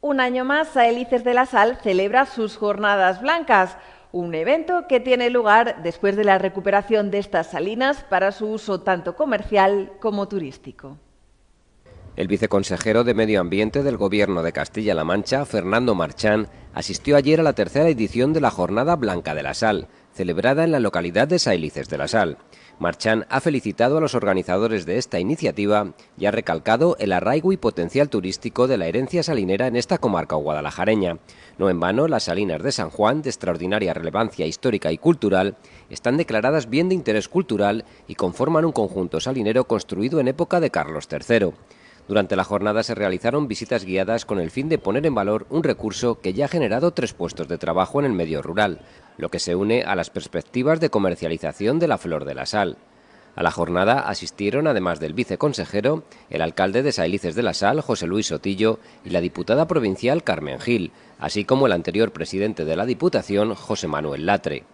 Un año más, Saelices de la Sal celebra sus Jornadas Blancas, un evento que tiene lugar después de la recuperación de estas salinas para su uso tanto comercial como turístico. El viceconsejero de Medio Ambiente del Gobierno de Castilla-La Mancha, Fernando Marchán, asistió ayer a la tercera edición de la Jornada Blanca de la Sal, celebrada en la localidad de Sailices de la Sal. Marchán ha felicitado a los organizadores de esta iniciativa y ha recalcado el arraigo y potencial turístico de la herencia salinera en esta comarca guadalajareña. No en vano, las salinas de San Juan, de extraordinaria relevancia histórica y cultural, están declaradas bien de interés cultural y conforman un conjunto salinero construido en época de Carlos III. Durante la jornada se realizaron visitas guiadas con el fin de poner en valor un recurso que ya ha generado tres puestos de trabajo en el medio rural, lo que se une a las perspectivas de comercialización de la flor de la sal. A la jornada asistieron, además del viceconsejero, el alcalde de Sailices de la Sal, José Luis Sotillo, y la diputada provincial Carmen Gil, así como el anterior presidente de la Diputación, José Manuel Latre.